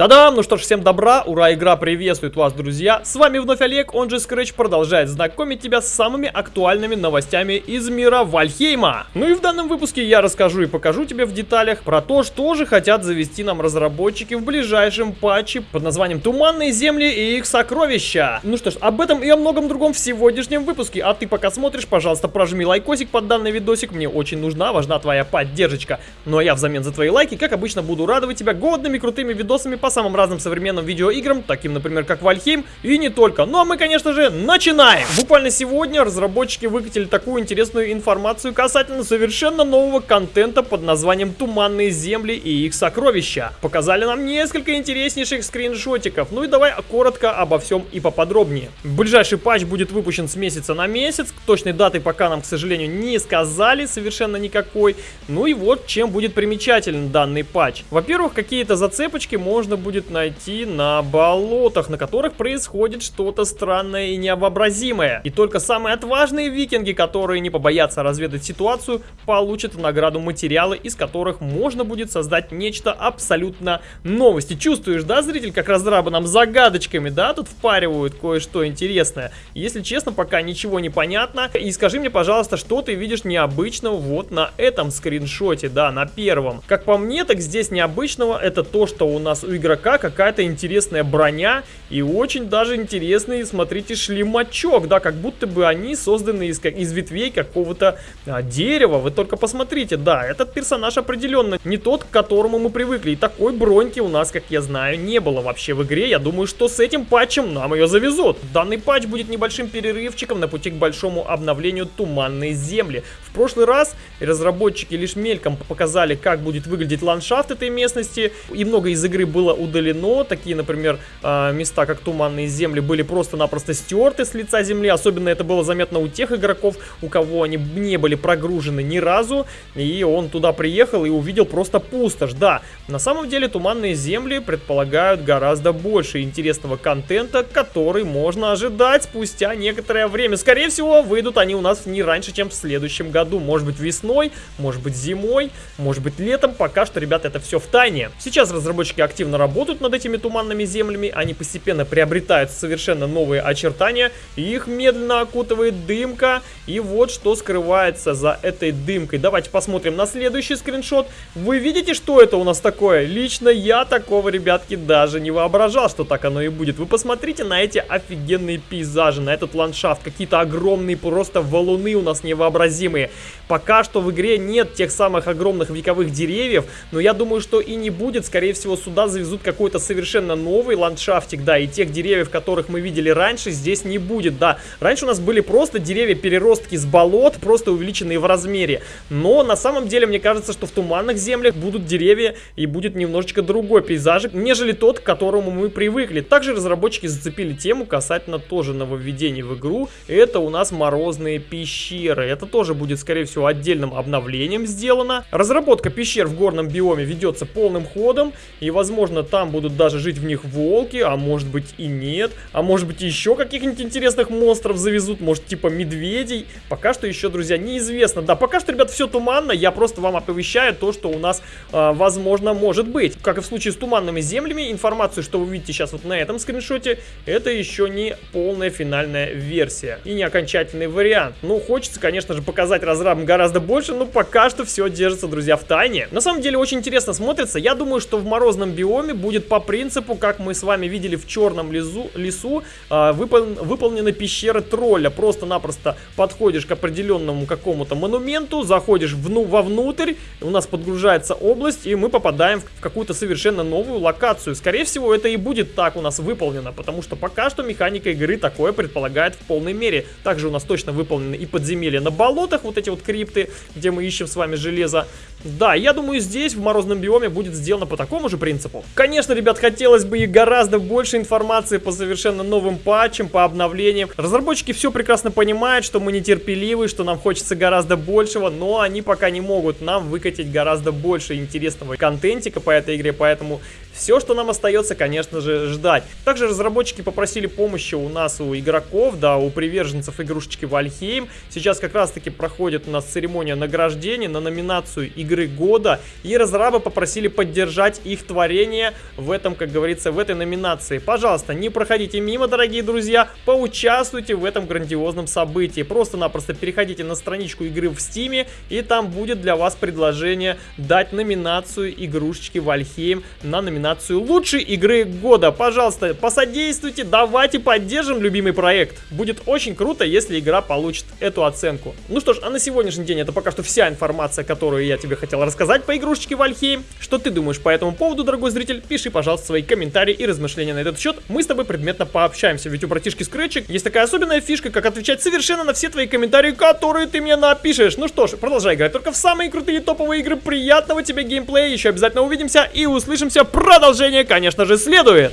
Та-дам! Ну что ж, всем добра, ура, игра приветствует вас, друзья! С вами вновь Олег, он же Scratch продолжает знакомить тебя с самыми актуальными новостями из мира Вальхейма. Ну и в данном выпуске я расскажу и покажу тебе в деталях про то, что же хотят завести нам разработчики в ближайшем патче под названием Туманные земли и их сокровища. Ну что ж, об этом и о многом другом в сегодняшнем выпуске, а ты пока смотришь, пожалуйста, прожми лайкосик под данный видосик, мне очень нужна, важна твоя поддержка. Ну а я взамен за твои лайки, как обычно, буду радовать тебя годными крутыми видосами по самым разным современным видеоиграм, таким, например, как Вальхейм, и не только. Ну а мы, конечно же, начинаем! Буквально сегодня разработчики выкатили такую интересную информацию касательно совершенно нового контента под названием «Туманные земли и их сокровища». Показали нам несколько интереснейших скриншотиков, ну и давай коротко обо всем и поподробнее. Ближайший патч будет выпущен с месяца на месяц, точной даты пока нам, к сожалению, не сказали совершенно никакой. Ну и вот чем будет примечателен данный патч. Во-первых, какие-то зацепочки можно будет найти на болотах, на которых происходит что-то странное и невообразимое. И только самые отважные викинги, которые не побоятся разведать ситуацию, получат награду материалы, из которых можно будет создать нечто абсолютно новости. Чувствуешь, да, зритель, как разрабы нам загадочками, да, тут впаривают кое-что интересное. Если честно, пока ничего не понятно. И скажи мне, пожалуйста, что ты видишь необычного вот на этом скриншоте, да, на первом. Как по мне, так здесь необычного это то, что у нас у игрока какая-то интересная броня и очень даже интересный, смотрите, шлемачок, да, как будто бы они созданы из, как, из ветвей какого-то а, дерева. Вы только посмотрите, да, этот персонаж определенно не тот, к которому мы привыкли. И такой броньки у нас, как я знаю, не было вообще в игре. Я думаю, что с этим патчем нам ее завезут. Данный патч будет небольшим перерывчиком на пути к большому обновлению Туманной Земли. В прошлый раз разработчики лишь мельком показали, как будет выглядеть ландшафт этой местности, и много из игры было удалено. Такие, например, а, места, как Туманные Земли, были просто-напросто стерты с лица земли. Особенно это было заметно у тех игроков, у кого они не были прогружены ни разу. И он туда приехал и увидел просто пустошь. Да, на самом деле Туманные Земли предполагают гораздо больше интересного контента, который можно ожидать спустя некоторое время. Скорее всего, выйдут они у нас не раньше, чем в следующем году году. Может быть весной, может быть зимой, может быть летом. Пока что, ребята, это все в тайне. Сейчас разработчики активно работают над этими туманными землями. Они постепенно приобретают совершенно новые очертания. Их медленно окутывает дымка. И вот что скрывается за этой дымкой. Давайте посмотрим на следующий скриншот. Вы видите, что это у нас такое? Лично я такого, ребятки, даже не воображал, что так оно и будет. Вы посмотрите на эти офигенные пейзажи, на этот ландшафт. Какие-то огромные просто валуны у нас невообразимые. Пока что в игре нет тех самых огромных вековых деревьев, но я думаю, что и не будет. Скорее всего, сюда завезут какой-то совершенно новый ландшафтик, да, и тех деревьев, которых мы видели раньше, здесь не будет, да. Раньше у нас были просто деревья-переростки с болот, просто увеличенные в размере. Но на самом деле, мне кажется, что в туманных землях будут деревья и будет немножечко другой пейзажик, нежели тот, к которому мы привыкли. Также разработчики зацепили тему касательно тоже нововведений в игру. Это у нас морозные пещеры. Это тоже будет скорее всего, отдельным обновлением сделано. Разработка пещер в горном биоме ведется полным ходом, и, возможно, там будут даже жить в них волки, а может быть и нет, а может быть еще каких-нибудь интересных монстров завезут, может типа медведей. Пока что еще, друзья, неизвестно. Да, пока что, ребят, все туманно, я просто вам оповещаю то, что у нас, э, возможно, может быть. Как и в случае с туманными землями, информацию, что вы видите сейчас вот на этом скриншоте, это еще не полная финальная версия и не окончательный вариант. Ну, хочется, конечно же, показать разрабам гораздо больше, но пока что все держится, друзья, в тайне. На самом деле очень интересно смотрится. Я думаю, что в морозном биоме будет по принципу, как мы с вами видели в черном лесу, лесу э, выпол выполнены пещеры тролля. Просто-напросто подходишь к определенному какому-то монументу, заходишь вну вовнутрь, у нас подгружается область, и мы попадаем в какую-то совершенно новую локацию. Скорее всего, это и будет так у нас выполнено, потому что пока что механика игры такое предполагает в полной мере. Также у нас точно выполнены и подземелья на болотах, вот эти вот крипты, где мы ищем с вами железо. Да, я думаю, здесь в морозном биоме будет сделано по такому же принципу. Конечно, ребят, хотелось бы и гораздо больше информации по совершенно новым патчам, по обновлениям. Разработчики все прекрасно понимают, что мы нетерпеливы, что нам хочется гораздо большего, но они пока не могут нам выкатить гораздо больше интересного контентика по этой игре, поэтому Все, что нам остается, конечно же, ждать. Также разработчики попросили помощи у нас, у игроков, да, у приверженцев игрушечки Вальхейм. Сейчас как раз-таки проходит у нас церемония награждения на номинацию игры года. И разрабы попросили поддержать их творение в этом, как говорится, в этой номинации. Пожалуйста, не проходите мимо, дорогие друзья, поучаствуйте в этом грандиозном событии. Просто-напросто переходите на страничку игры в Стиме, и там будет для вас предложение дать номинацию игрушечки Вальхейм на номинацию лучшей игры года. Пожалуйста, посодействуйте, давайте поддержим любимый проект. Будет очень круто, если игра получит эту оценку. Ну что ж, а на сегодняшний день это пока что вся информация, которую я тебе хотел рассказать по игрушечке Вальхейм. Что ты думаешь по этому поводу, дорогой зритель? Пиши, пожалуйста, свои комментарии и размышления на этот счет. Мы с тобой предметно пообщаемся, ведь у братишки Скретчик есть такая особенная фишка, как отвечать совершенно на все твои комментарии, которые ты мне напишешь. Ну что ж, продолжай играть только в самые крутые топовые игры. Приятного тебе геймплея, еще обязательно увидимся и услышимся. Продолжение, конечно же, следует.